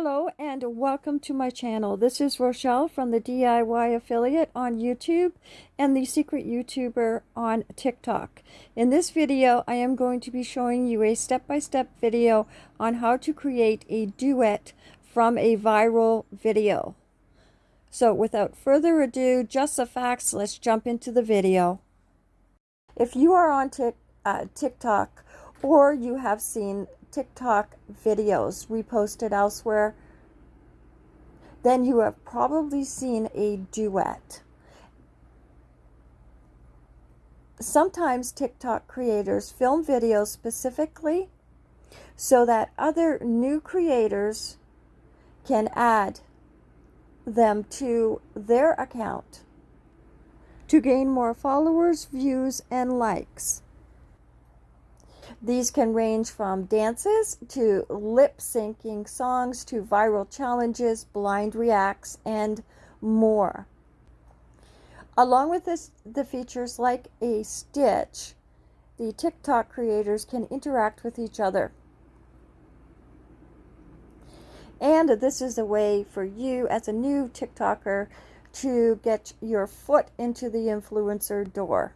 Hello and welcome to my channel. This is Rochelle from the DIY Affiliate on YouTube and the Secret YouTuber on TikTok. In this video, I am going to be showing you a step-by-step -step video on how to create a duet from a viral video. So without further ado, just the facts, let's jump into the video. If you are on uh, TikTok or you have seen TikTok videos reposted elsewhere, then you have probably seen a duet. Sometimes TikTok creators film videos specifically so that other new creators can add them to their account to gain more followers, views, and likes. These can range from dances to lip syncing songs to viral challenges, blind reacts, and more. Along with this, the features like a stitch, the TikTok creators can interact with each other. And this is a way for you as a new TikToker to get your foot into the influencer door.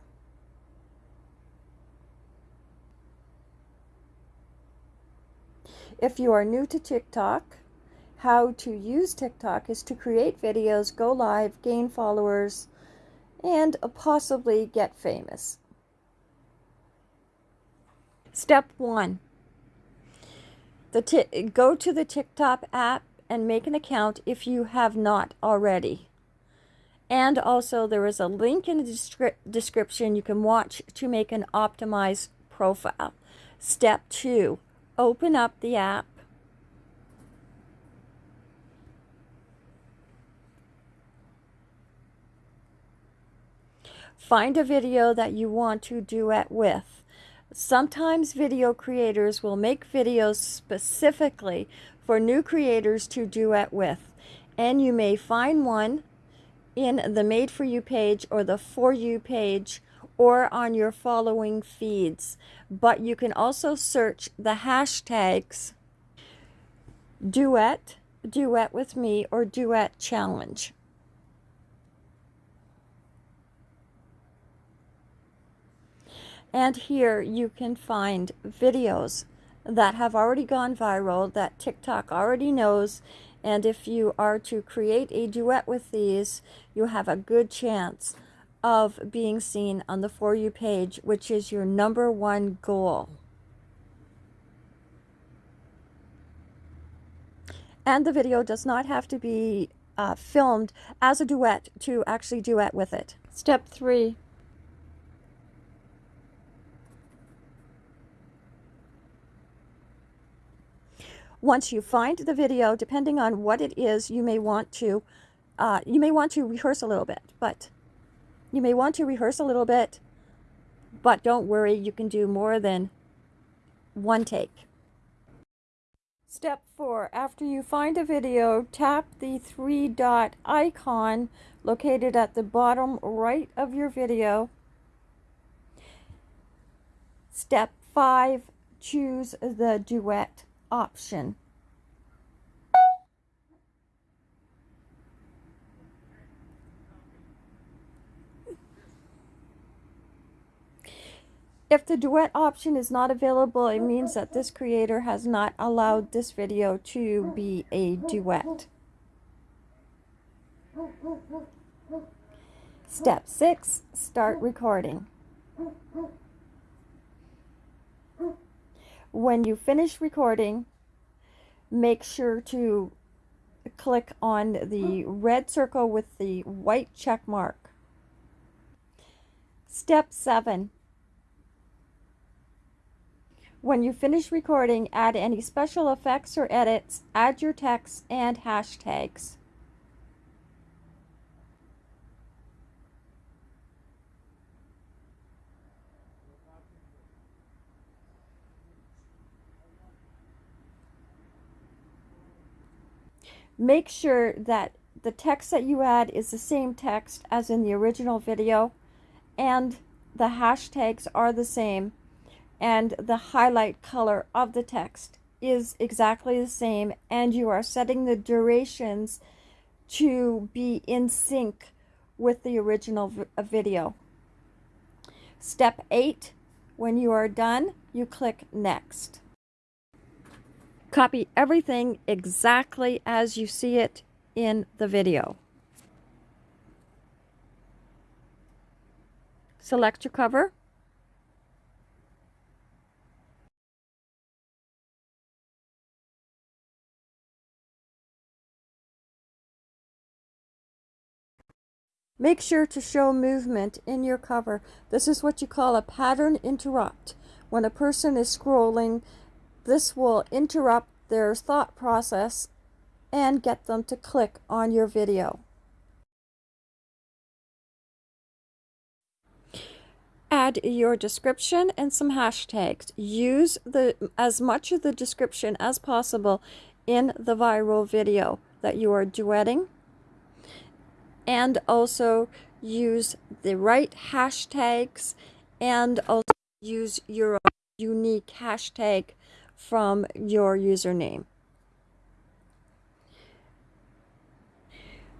If you are new to TikTok, how to use TikTok is to create videos, go live, gain followers, and possibly get famous. Step one, the go to the TikTok app and make an account if you have not already. And also there is a link in the descri description you can watch to make an optimized profile. Step two, open up the app Find a video that you want to duet with. Sometimes video creators will make videos specifically for new creators to duet with. And you may find one in the Made For You page or the For You page or on your following feeds. But you can also search the hashtags duet, duet with me, or duet challenge. And here you can find videos that have already gone viral that TikTok already knows. And if you are to create a duet with these, you have a good chance of being seen on the For You page, which is your number one goal. And the video does not have to be uh, filmed as a duet to actually duet with it. Step three. Once you find the video, depending on what it is, you may want to, uh, you may want to rehearse a little bit, but you may want to rehearse a little bit, but don't worry, you can do more than one take. Step four, after you find a video, tap the three dot icon located at the bottom right of your video. Step five, choose the duet option. If the duet option is not available, it means that this creator has not allowed this video to be a duet. Step 6. Start recording. When you finish recording, make sure to click on the red circle with the white check mark. Step 7 when you finish recording, add any special effects or edits, add your text and hashtags. Make sure that the text that you add is the same text as in the original video and the hashtags are the same and the highlight color of the text is exactly the same and you are setting the durations to be in sync with the original uh, video. Step 8, when you are done, you click Next. Copy everything exactly as you see it in the video. Select your cover. Make sure to show movement in your cover. This is what you call a pattern interrupt. When a person is scrolling, this will interrupt their thought process and get them to click on your video. Add your description and some hashtags. Use the as much of the description as possible in the viral video that you are duetting and also use the right hashtags and also use your unique hashtag from your username.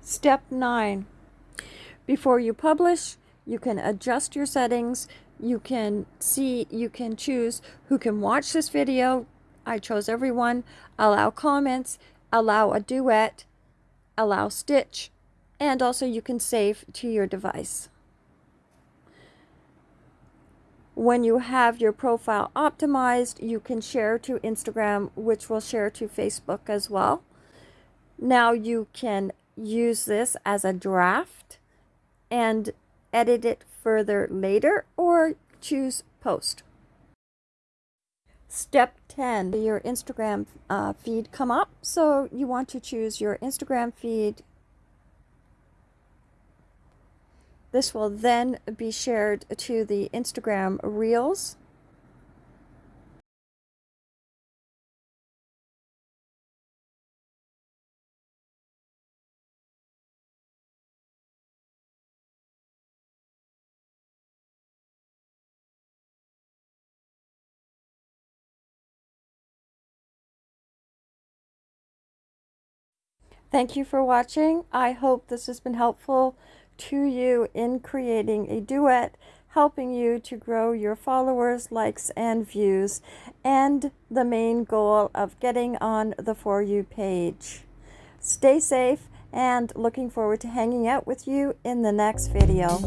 Step 9. Before you publish, you can adjust your settings. You can see, you can choose who can watch this video. I chose everyone. Allow comments, allow a duet, allow stitch, and also you can save to your device. When you have your profile optimized, you can share to Instagram, which will share to Facebook as well. Now you can use this as a draft and edit it further later or choose post. Step 10, your Instagram uh, feed come up. So you want to choose your Instagram feed This will then be shared to the Instagram Reels. Thank you for watching. I hope this has been helpful to you in creating a duet, helping you to grow your followers, likes, and views, and the main goal of getting on the For You page. Stay safe and looking forward to hanging out with you in the next video.